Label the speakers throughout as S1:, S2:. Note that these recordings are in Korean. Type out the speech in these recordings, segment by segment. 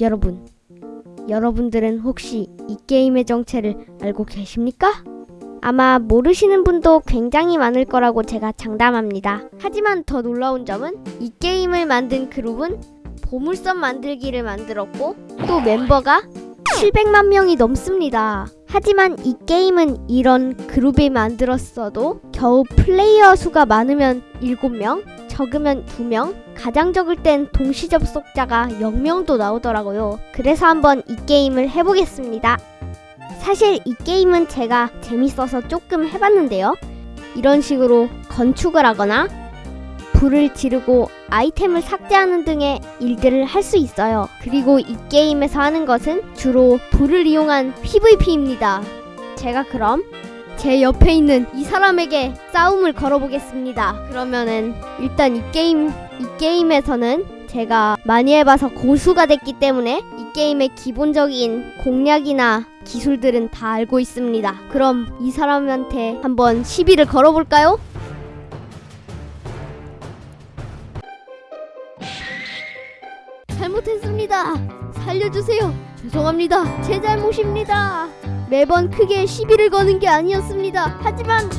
S1: 여러분, 여러분들은 혹시 이 게임의 정체를 알고 계십니까? 아마 모르시는 분도 굉장히 많을 거라고 제가 장담합니다. 하지만 더 놀라운 점은 이 게임을 만든 그룹은 보물섬 만들기를 만들었고 또 멤버가 700만 명이 넘습니다. 하지만 이 게임은 이런 그룹이 만들었어도 겨우 플레이어 수가 많으면 7명, 적으면 2명, 가장 적을 땐 동시 접속자가 0명도 나오더라고요. 그래서 한번 이 게임을 해보겠습니다. 사실 이 게임은 제가 재밌어서 조금 해봤는데요. 이런 식으로 건축을 하거나 불을 지르고 아이템을 삭제하는 등의 일들을 할 수 있어요. 그리고 이 게임에서 하는 것은 주로 불을 이용한 PVP입니다. 제가 그럼 제 옆에 있는 이 사람에게 싸움을 걸어보겠습니다. 그러면은 일단 이 게임 이 게임에서는 제가 많이 해봐서 고수가 됐기 때문에 이 게임의 기본적인 공략이나 기술들은 다 알고 있습니다. 그럼 이 사람한테 한번 시비를 걸어볼까요? 잘못했습니다. 살려주세요. 죄송합니다. 제 잘못입니다. 매번 크게 시비를 거는 게 아니었습니다. 하지만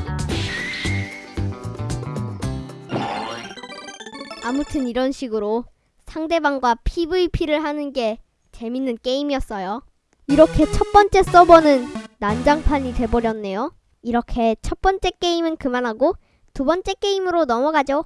S1: 아무튼 이런 식으로 상대방과 PVP를 하는 게 재밌는 게임이었어요. 이렇게 첫 번째 서버는 난장판이 돼버렸네요. 이렇게 첫 번째 게임은 그만하고 두 번째 게임으로 넘어가죠.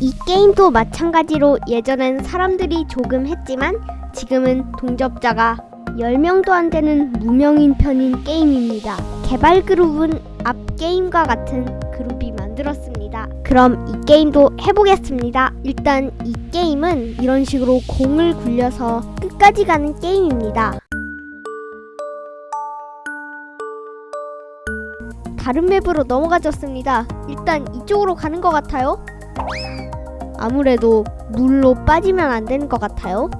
S1: 이 게임도 마찬가지로 예전엔 사람들이 조금 했지만 지금은 동접자가 10명도 안 되는 무명인 편인 게임입니다. 개발 그룹은 앞 게임과 같은 그룹이 만들었습니다. 그럼 이 게임도 해보겠습니다. 일단 이 게임은 이런 식으로 공을 굴려서 끝까지 가는 게임입니다. 다른 맵으로 넘어가졌습니다. 일단 이쪽으로 가는 것 같아요. 아무래도 물로 빠지면 안 되는 것 같아요.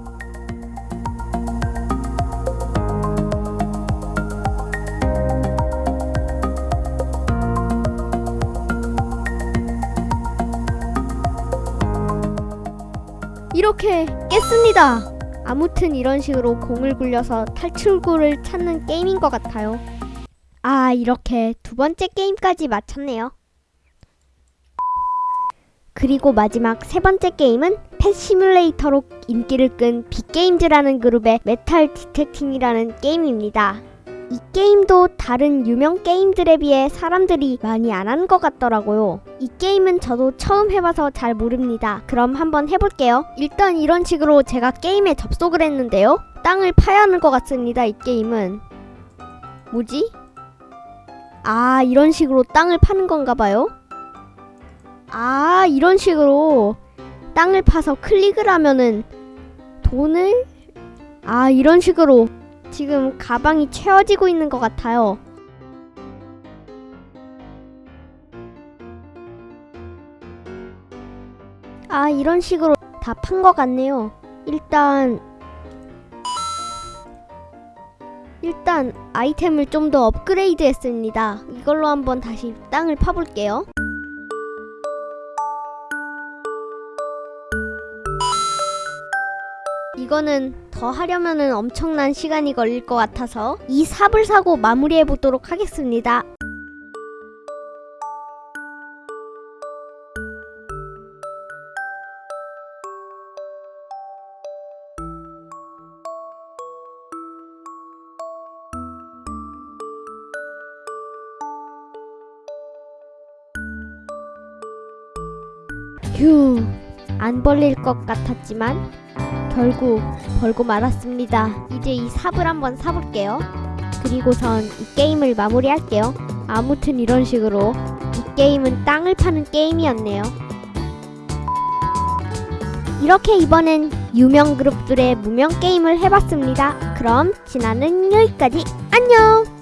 S1: 이렇게 깼습니다. 아무튼 이런 식으로 공을 굴려서 탈출구를 찾는 게임인 것 같아요. 아, 이렇게 두 번째 게임까지 마쳤네요. 그리고 마지막 세 번째 게임은 Pet Simulator로 인기를 끈 빅게임즈라는 그룹의 Metal Detecting이라는 게임입니다. 이 게임도 다른 유명 게임들에 비해 사람들이 많이 안 하는 것 같더라고요. 이 게임은 저도 처음 해봐서 잘 모릅니다. 그럼 한번 해볼게요. 일단 이런 식으로 제가 게임에 접속을 했는데요. 땅을 파야 하는 것 같습니다. 이 게임은. 뭐지? 아, 이런 식으로 땅을 파는 건가 봐요. 아, 이런 식으로 땅을 파서 클릭을 하면은 돈을 아, 이런 식으로 지금 가방이 채워지고 있는 것 같아요. 아, 이런 식으로 다 판 것 같네요. 일단 일단 아이템을 좀 더 업그레이드 했습니다. 이걸로 한번 다시 땅을 파볼게요. 이거는 더 하려면은 엄청난 시간이 걸릴 것 같아서 이 삽을 사고 마무리해 보도록 하겠습니다. 휴, 안 벌릴 것 같았지만 결국 벌고 말았습니다. 이제 이 삽을 한번 사볼게요. 그리고선 이 게임을 마무리할게요. 아무튼 이런 식으로 이 게임은 땅을 파는 게임이었네요. 이렇게 이번엔 유명 그룹들의 무명 게임을 해봤습니다. 그럼 지나는 여기까지 안녕!